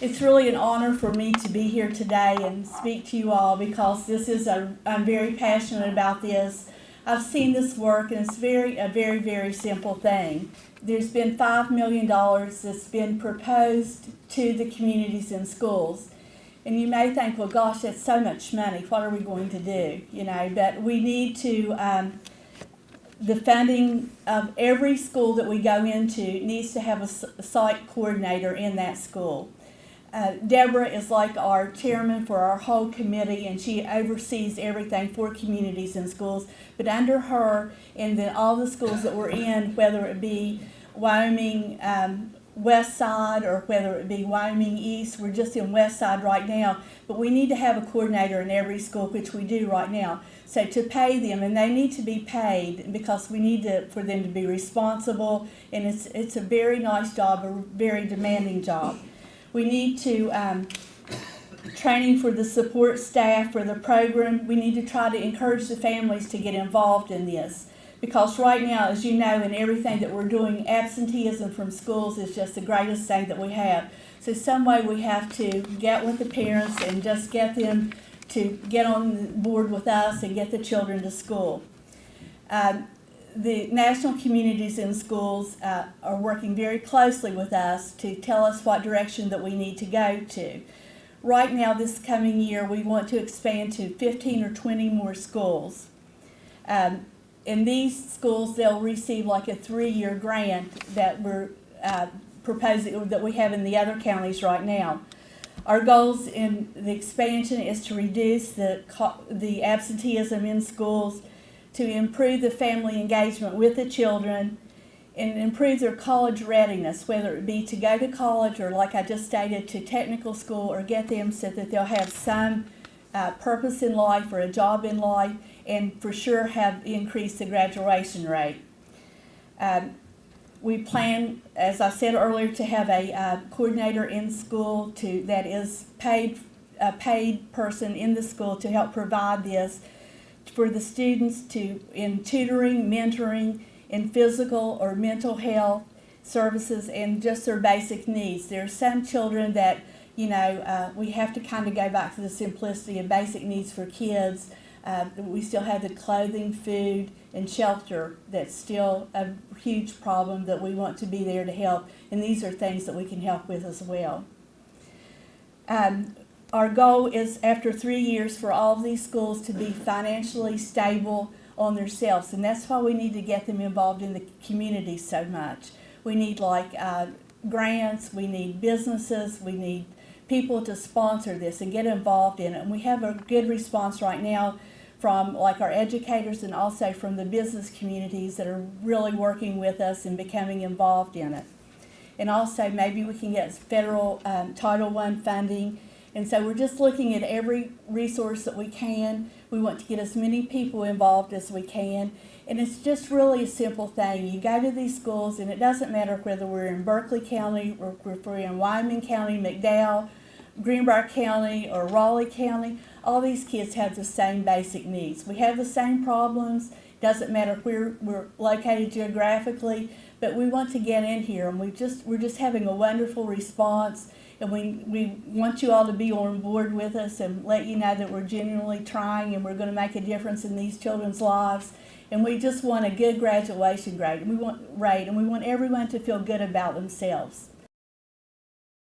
It's really an honor for me to be here today and speak to you all because this is a, I'm very passionate about this. I've seen this work and it's very, a very, very simple thing. There's been five million dollars that's been proposed to the communities and schools. And you may think, well, gosh, that's so much money. What are we going to do? You know, but we need to, um, the funding of every school that we go into needs to have a site coordinator in that school. Uh, Deborah is like our chairman for our whole committee, and she oversees everything for communities and schools. But under her, and then all the schools that we're in, whether it be Wyoming um, West Side or whether it be Wyoming East, we're just in West Side right now. But we need to have a coordinator in every school, which we do right now. So to pay them, and they need to be paid because we need to for them to be responsible, and it's it's a very nice job, a very demanding job. We need to, um, training for the support staff for the program, we need to try to encourage the families to get involved in this. Because right now, as you know, in everything that we're doing, absenteeism from schools is just the greatest thing that we have. So some way we have to get with the parents and just get them to get on board with us and get the children to school. Um, the national communities in schools uh, are working very closely with us to tell us what direction that we need to go to. Right now, this coming year, we want to expand to 15 or 20 more schools. Um, in these schools, they'll receive like a three-year grant that we're uh, proposing that we have in the other counties right now. Our goals in the expansion is to reduce the the absenteeism in schools, to improve the family engagement with the children, and improve their college readiness, whether it be to go to college or, like I just stated, to technical school, or get them so that they'll have some uh, purpose in life or a job in life, and for sure have increased the graduation rate. Um, we plan, as I said earlier, to have a uh, coordinator in school to that is paid a paid person in the school to help provide this for the students to in tutoring, mentoring, in physical or mental health services, and just their basic needs. There are some children that you know uh, we have to kind of go back to the simplicity of basic needs for kids. Uh, we still have the clothing, food, and shelter that's still a huge problem that we want to be there to help, and these are things that we can help with as well. Um, our goal is after three years for all of these schools to be financially stable on themselves, and that's why we need to get them involved in the community so much. We need like uh, grants, we need businesses, we need people to sponsor this and get involved in it. And we have a good response right now from like our educators and also from the business communities that are really working with us and becoming involved in it. And also maybe we can get federal um, Title I funding. And so we're just looking at every resource that we can. We want to get as many people involved as we can. And it's just really a simple thing. You go to these schools, and it doesn't matter whether we're in Berkeley County or if we're in Wyoming County, McDowell, Greenbrier County, or Raleigh County. All these kids have the same basic needs. We have the same problems. Doesn't matter where we're located geographically, but we want to get in here, and we just we're just having a wonderful response and we, we want you all to be on board with us and let you know that we're genuinely trying and we're going to make a difference in these children's lives. And we just want a good graduation grade, and we want rate, and we want everyone to feel good about themselves.